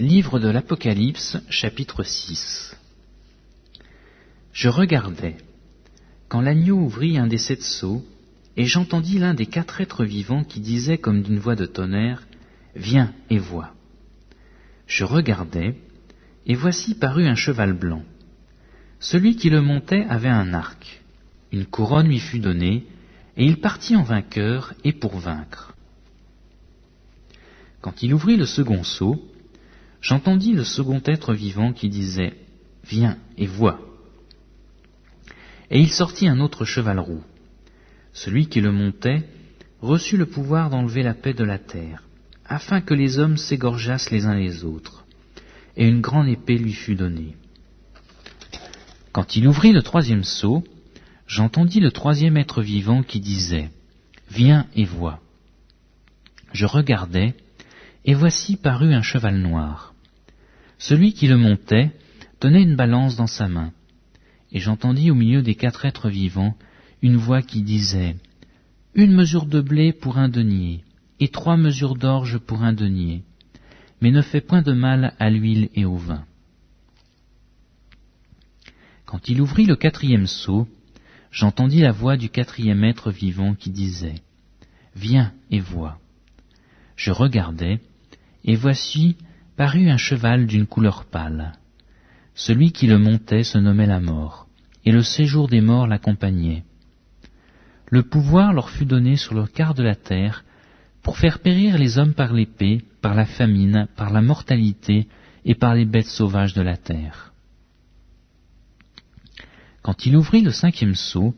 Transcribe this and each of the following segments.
Livre de l'Apocalypse, chapitre 6 Je regardais, quand l'agneau ouvrit un des sept sceaux, et j'entendis l'un des quatre êtres vivants qui disait comme d'une voix de tonnerre, Viens et vois. Je regardais, et voici parut un cheval blanc. Celui qui le montait avait un arc. Une couronne lui fut donnée, et il partit en vainqueur et pour vaincre. Quand il ouvrit le second sceau, j'entendis le second être vivant qui disait Viens et vois. Et il sortit un autre cheval roux. Celui qui le montait reçut le pouvoir d'enlever la paix de la terre, afin que les hommes s'égorgeassent les uns les autres. Et une grande épée lui fut donnée. Quand il ouvrit le troisième sceau, j'entendis le troisième être vivant qui disait Viens et vois. Je regardais, et voici parut un cheval noir. Celui qui le montait tenait une balance dans sa main, et j'entendis au milieu des quatre êtres vivants une voix qui disait Une mesure de blé pour un denier, et trois mesures d'orge pour un denier, mais ne fais point de mal à l'huile et au vin. Quand il ouvrit le quatrième seau, j'entendis la voix du quatrième être vivant qui disait Viens et vois. Je regardai, et voici parut un cheval d'une couleur pâle. Celui qui le montait se nommait la mort, et le séjour des morts l'accompagnait. Le pouvoir leur fut donné sur le quart de la terre, pour faire périr les hommes par l'épée, par la famine, par la mortalité et par les bêtes sauvages de la terre. Quand il ouvrit le cinquième sceau,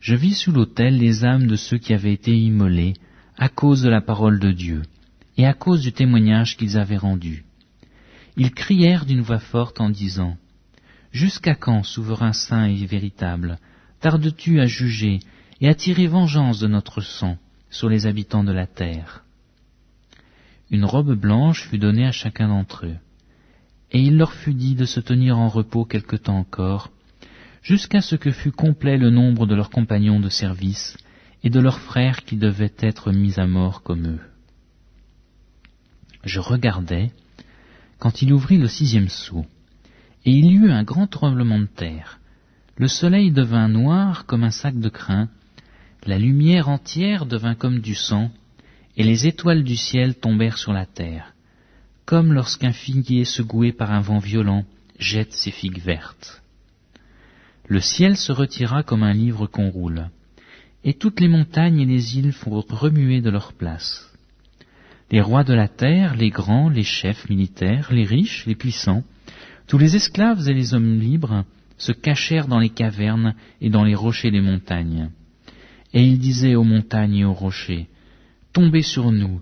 je vis sous l'autel les âmes de ceux qui avaient été immolés à cause de la parole de Dieu et à cause du témoignage qu'ils avaient rendu. Ils crièrent d'une voix forte en disant Jusqu'à quand, souverain saint et véritable, tardes-tu à juger et à tirer vengeance de notre sang sur les habitants de la terre? Une robe blanche fut donnée à chacun d'entre eux, et il leur fut dit de se tenir en repos quelque temps encore, jusqu'à ce que fût complet le nombre de leurs compagnons de service et de leurs frères qui devaient être mis à mort comme eux je regardais, quand il ouvrit le sixième sceau, et il y eut un grand tremblement de terre. Le soleil devint noir comme un sac de crin, la lumière entière devint comme du sang, et les étoiles du ciel tombèrent sur la terre, comme lorsqu'un figuier secoué par un vent violent jette ses figues vertes. Le ciel se retira comme un livre qu'on roule, et toutes les montagnes et les îles furent remuées de leur place. Les rois de la terre, les grands, les chefs militaires, les riches, les puissants, tous les esclaves et les hommes libres se cachèrent dans les cavernes et dans les rochers des montagnes. Et ils disaient aux montagnes et aux rochers, Tombez sur nous,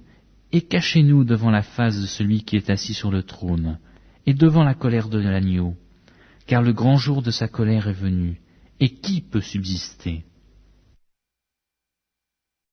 et cachez-nous devant la face de celui qui est assis sur le trône, et devant la colère de l'agneau, car le grand jour de sa colère est venu, et qui peut subsister?